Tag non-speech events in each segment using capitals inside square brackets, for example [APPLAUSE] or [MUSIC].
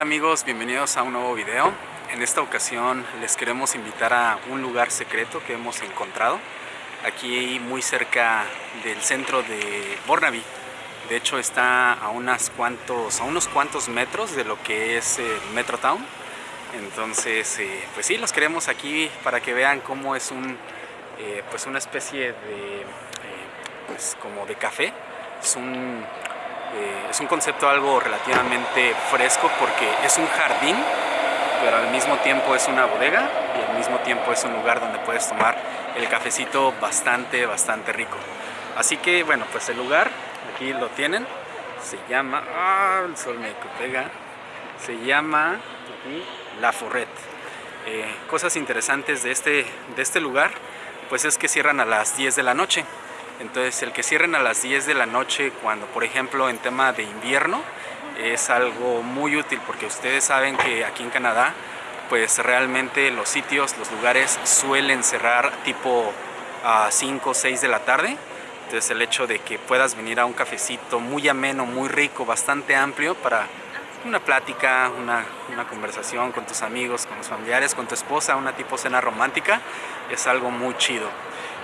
amigos, bienvenidos a un nuevo video. En esta ocasión les queremos invitar a un lugar secreto que hemos encontrado aquí muy cerca del centro de Burnaby. De hecho está a, unas cuantos, a unos cuantos metros de lo que es el Metrotown. Entonces, eh, pues sí, los queremos aquí para que vean cómo es un, eh, pues una especie de, eh, pues como de café. Es un eh, es un concepto algo relativamente fresco porque es un jardín, pero al mismo tiempo es una bodega y al mismo tiempo es un lugar donde puedes tomar el cafecito bastante, bastante rico. Así que bueno, pues el lugar, aquí lo tienen, se llama, ah, el sol me pega, se llama La Forret. Eh, cosas interesantes de este, de este lugar, pues es que cierran a las 10 de la noche. Entonces el que cierren a las 10 de la noche cuando por ejemplo en tema de invierno es algo muy útil porque ustedes saben que aquí en Canadá pues realmente los sitios, los lugares suelen cerrar tipo a 5 o 6 de la tarde. Entonces el hecho de que puedas venir a un cafecito muy ameno, muy rico, bastante amplio para una plática, una, una, conversación con tus amigos, con los familiares, con tu esposa, una tipo cena romántica, es algo muy chido.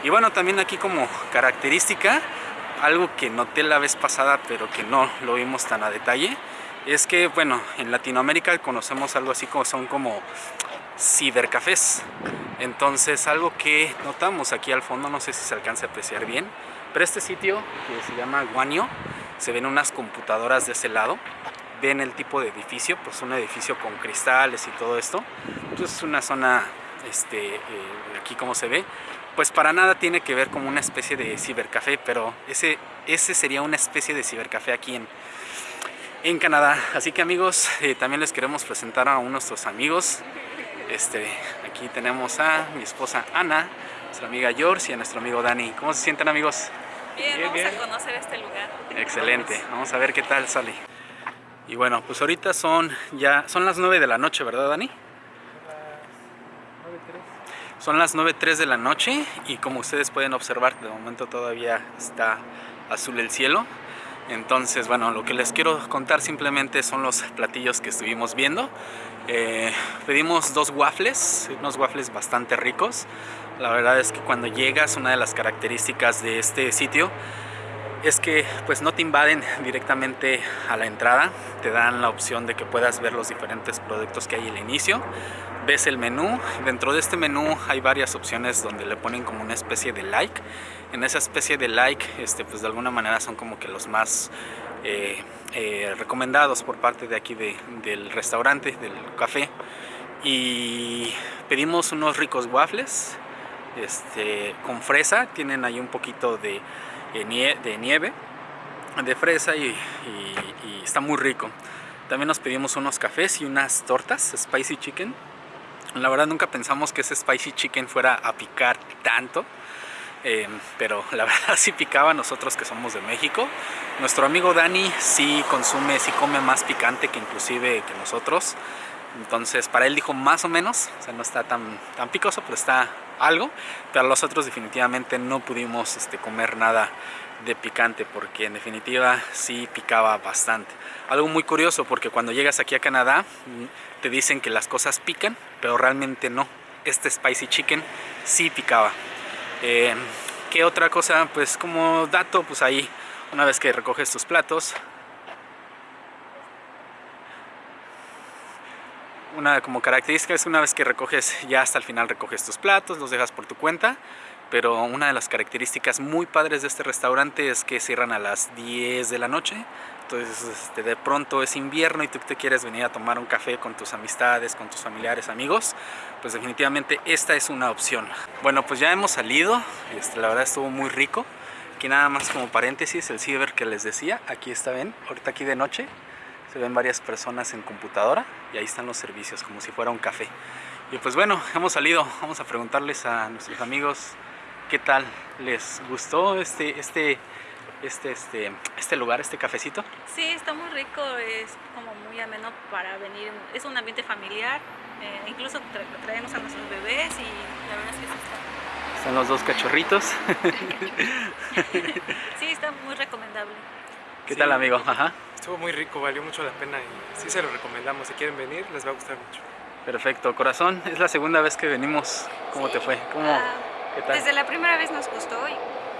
Y bueno, también aquí como característica, algo que noté la vez pasada pero que no lo vimos tan a detalle, es que bueno, en Latinoamérica conocemos algo así como son como cibercafés. Entonces algo que notamos aquí al fondo, no sé si se alcanza a apreciar bien, pero este sitio que se llama Guanio, se ven unas computadoras de ese lado, ven el tipo de edificio, pues un edificio con cristales y todo esto, entonces es una zona, este, eh, aquí como se ve, pues para nada tiene que ver como una especie de cibercafé, pero ese, ese sería una especie de cibercafé aquí en, en Canadá. Así que amigos, eh, también les queremos presentar a unos nuestros amigos. Este, aquí tenemos a mi esposa Ana, nuestra amiga George y a nuestro amigo Dani. ¿Cómo se sienten amigos? Bien, vamos a conocer este lugar. Excelente, vamos a ver qué tal sale. Y bueno, pues ahorita son ya, son las 9 de la noche, ¿verdad Dani? Son las 9.03 de la noche y como ustedes pueden observar, de momento todavía está azul el cielo. Entonces, bueno, lo que les quiero contar simplemente son los platillos que estuvimos viendo. Eh, pedimos dos waffles, unos waffles bastante ricos. La verdad es que cuando llegas, una de las características de este sitio es que pues no te invaden directamente a la entrada, te dan la opción de que puedas ver los diferentes productos que hay al inicio, ves el menú, dentro de este menú hay varias opciones donde le ponen como una especie de like, en esa especie de like este, pues de alguna manera son como que los más eh, eh, recomendados por parte de aquí del restaurante, del café. Y pedimos unos ricos waffles este, con fresa, tienen ahí un poquito de de nieve, de fresa y, está muy rico. También nos pedimos unos cafés y unas tortas, spicy chicken. La verdad nunca pensamos que ese spicy chicken fuera a picar tanto. Eh, pero la [LAUGHS] verdad sí picaba nosotros que somos de México. Nuestro amigo Dani sí consume, sí come más picante que inclusive que nosotros. Entonces para él dijo más o menos, o sea no está tan, tan picoso, pero está algo. Pero nosotros definitivamente no pudimos este, comer nada de picante porque en definitiva sí picaba bastante. Algo muy curioso porque cuando llegas aquí a Canadá mm, te dicen que las cosas pican, pero realmente no. Este spicy chicken sí picaba. Eh, ¿Qué otra cosa? Pues como dato, pues ahí una vez que recoges tus platos, una como característica es una vez que recoges, ya hasta el final recoges tus platos, los dejas por tu cuenta, pero una de las características muy padres de este restaurante es que cierran a las 10 de la noche, entonces este, de pronto es invierno y tú te quieres venir a tomar un café con tus amistades, con tus familiares, amigos, pues definitivamente esta es una opción. Bueno, pues ya hemos salido, este, la verdad estuvo muy rico, aquí nada más como paréntesis, el ciber que les decía, aquí está, ven, ahorita aquí de noche, se ven varias personas en computadora y ahí están los servicios como si fuera un café. Y pues bueno hemos salido vamos a preguntarles a nuestros amigos qué tal les gustó este este este este este lugar este cafecito sí está muy rico es como muy ameno para venir es un ambiente familiar eh, incluso traemos a nuestros bebés y la verdad es que está están los dos cachorritos. [LAUGHS] Sí está muy recomendable. ¿Qué tal amigo? Ajá. Estuvo muy rico, valió mucho la pena y sí se lo recomendamos. Si quieren venir, les va a gustar mucho. Perfecto, corazón, es la segunda vez que venimos. ¿Cómo te fue? ¿Cómo, Ah, ¿Qué tal? Desde la primera vez nos gustó y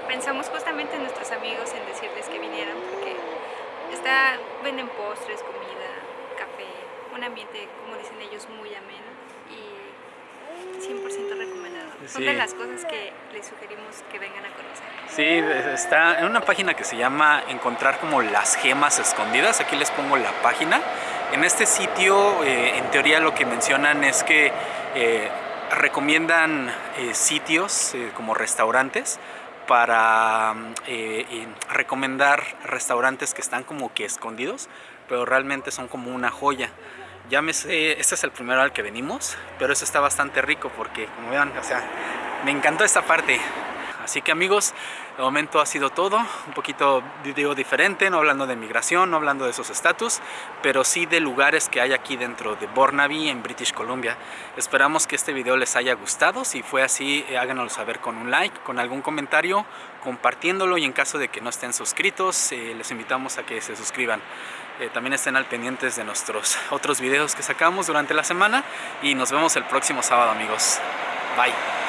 pensamos justamente en nuestros amigos en decirles que vinieran porque está, venden postres, comida, café, un ambiente, como dicen ellos, muy ameno y 100% recomendado. Son Sí. de las cosas que les sugerimos que vengan a conocer. Sí, está en una página que se llama Encontrar como las gemas escondidas. Aquí les pongo la página. En este sitio, eh, en teoría, lo que mencionan es que eh, recomiendan eh, sitios como restaurantes para eh, recomendar restaurantes que están como que escondidos, pero realmente son como una joya. Llámese, este es el primero al que venimos, pero eso está bastante rico porque, como vean, o sea, me encantó esta parte. Así que amigos, de momento ha sido todo, un poquito digo diferente, no hablando de migración, no hablando de esos estatus, pero sí de lugares que hay aquí dentro de Burnaby en British Columbia. Esperamos que este video les haya gustado, si fue así eh, háganoslo saber con un like, con algún comentario, compartiéndolo y en caso de que no estén suscritos, eh, les invitamos a que se suscriban. Eh, también estén al pendientes de nuestros otros videos que sacamos durante la semana y nos vemos el próximo sábado amigos. Bye.